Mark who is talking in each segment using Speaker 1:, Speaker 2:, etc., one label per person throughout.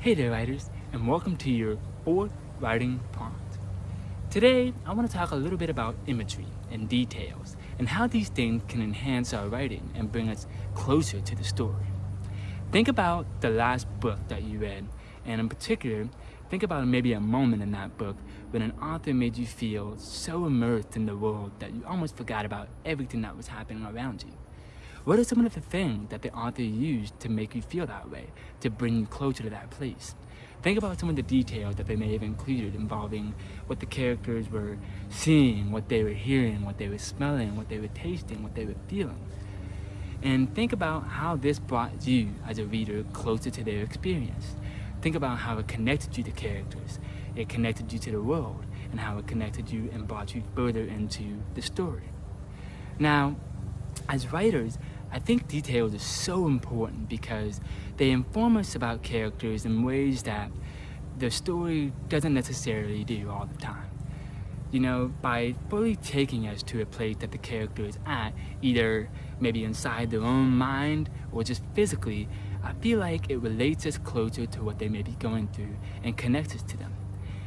Speaker 1: Hey there writers, and welcome to your fourth writing prompt. Today, I want to talk a little bit about imagery and details, and how these things can enhance our writing and bring us closer to the story. Think about the last book that you read, and in particular, think about maybe a moment in that book when an author made you feel so immersed in the world that you almost forgot about everything that was happening around you. What are some of the things that the author used to make you feel that way, to bring you closer to that place? Think about some of the details that they may have included involving what the characters were seeing, what they were hearing, what they were smelling, what they were tasting, what they were feeling. And think about how this brought you as a reader closer to their experience. Think about how it connected you to characters, it connected you to the world, and how it connected you and brought you further into the story. Now, as writers, I think details are so important because they inform us about characters in ways that the story doesn't necessarily do all the time. You know, by fully taking us to a place that the character is at, either maybe inside their own mind or just physically, I feel like it relates us closer to what they may be going through and connects us to them.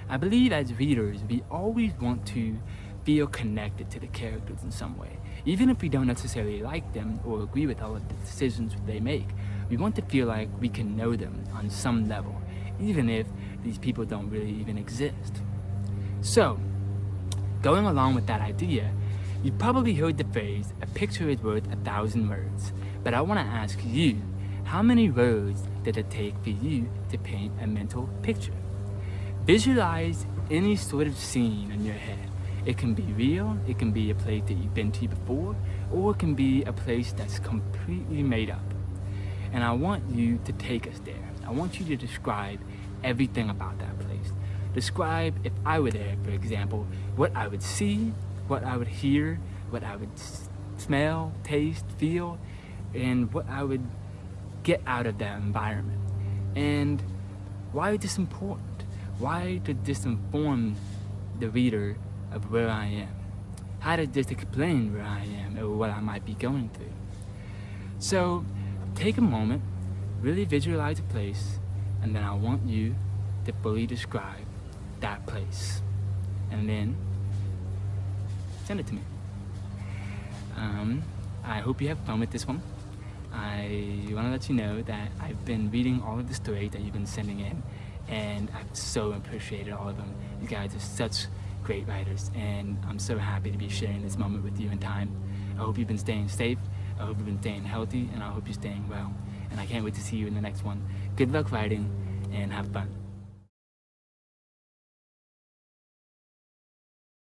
Speaker 1: I believe as readers, we always want to feel connected to the characters in some way. Even if we don't necessarily like them or agree with all of the decisions they make, we want to feel like we can know them on some level, even if these people don't really even exist. So, going along with that idea, you probably heard the phrase, a picture is worth a thousand words. But I want to ask you, how many words did it take for you to paint a mental picture? Visualize any sort of scene in your head it can be real, it can be a place that you've been to before, or it can be a place that's completely made up. And I want you to take us there. I want you to describe everything about that place. Describe, if I were there, for example, what I would see, what I would hear, what I would smell, taste, feel, and what I would get out of that environment. And why is this important? Why did this inform the reader of where I am. How to just explain where I am or what I might be going through. So take a moment, really visualize a place, and then I want you to fully describe that place. And then send it to me. Um, I hope you have fun with this one. I want to let you know that I've been reading all of the stories that you've been sending in and I've so appreciated all of them. You guys are such great writers and I'm so happy to be sharing this moment with you in time. I hope you've been staying safe, I hope you've been staying healthy, and I hope you're staying well. And I can't wait to see you in the next one. Good luck writing and have fun.